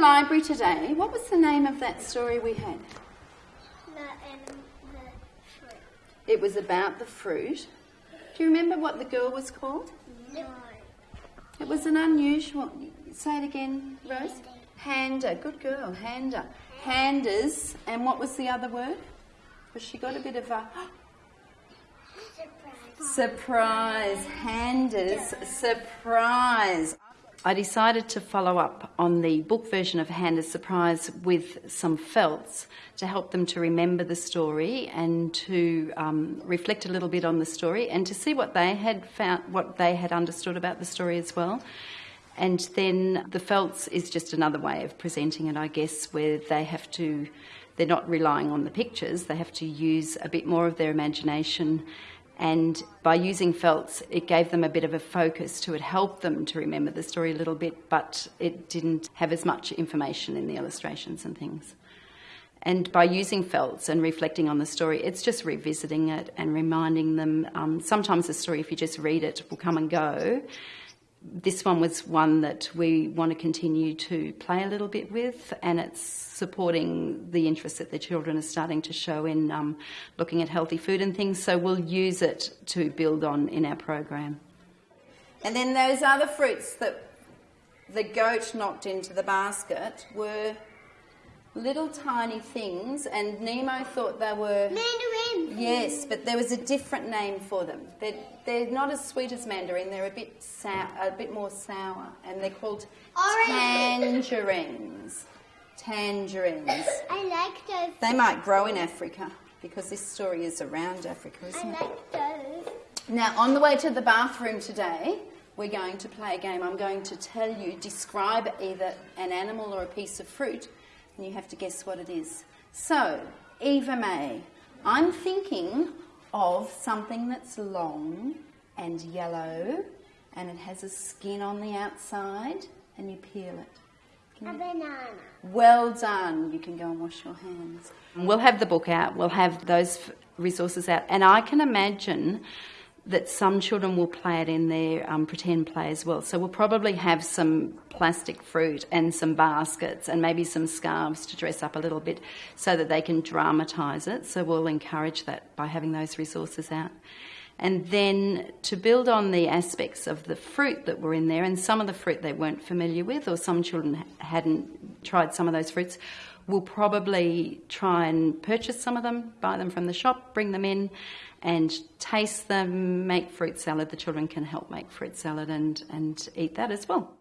library today, what was the name of that story we had? The, um, the fruit. It was about the fruit. Do you remember what the girl was called? No. It was an unusual. Say it again, Rose. Handa. Good girl. Handa. Handa's. And what was the other word? Because she got a bit of a Surprise. surprise. Handa's. Surprise. I decided to follow up on the book version of Handa's Surprise with some felts to help them to remember the story and to um, reflect a little bit on the story and to see what they had found, what they had understood about the story as well. And then the felts is just another way of presenting it, I guess, where they have to, they're not relying on the pictures, they have to use a bit more of their imagination. And by using felts, it gave them a bit of a focus to it, helped them to remember the story a little bit, but it didn't have as much information in the illustrations and things. And by using felts and reflecting on the story, it's just revisiting it and reminding them. Um, sometimes the story, if you just read it, will come and go this one was one that we want to continue to play a little bit with, and it's supporting the interest that the children are starting to show in um, looking at healthy food and things. So we'll use it to build on in our program. And then those other fruits that the goat knocked into the basket were little tiny things, and Nemo thought they were. Mandarin. Yes, but there was a different name for them. They're, they're not as sweet as mandarin. They're a bit sour, a bit more sour, and they're called Orange. tangerines. Tangerines. I like those. They might grow in Africa because this story is around Africa, I isn't it? like those. Now, on the way to the bathroom today, we're going to play a game. I'm going to tell you, describe either an animal or a piece of fruit, and you have to guess what it is. So, Eva May, I'm thinking of something that's long and yellow, and it has a skin on the outside, and you peel it. A banana. Well done. You can go and wash your hands. We'll have the book out, we'll have those resources out, and I can imagine that some children will play it in their um, pretend play as well. So we'll probably have some plastic fruit and some baskets and maybe some scarves to dress up a little bit so that they can dramatise it. So we'll encourage that by having those resources out. And then to build on the aspects of the fruit that were in there, and some of the fruit they weren't familiar with, or some children hadn't tried some of those fruits, we'll probably try and purchase some of them, buy them from the shop, bring them in, and taste them, make fruit salad. The children can help make fruit salad and, and eat that as well.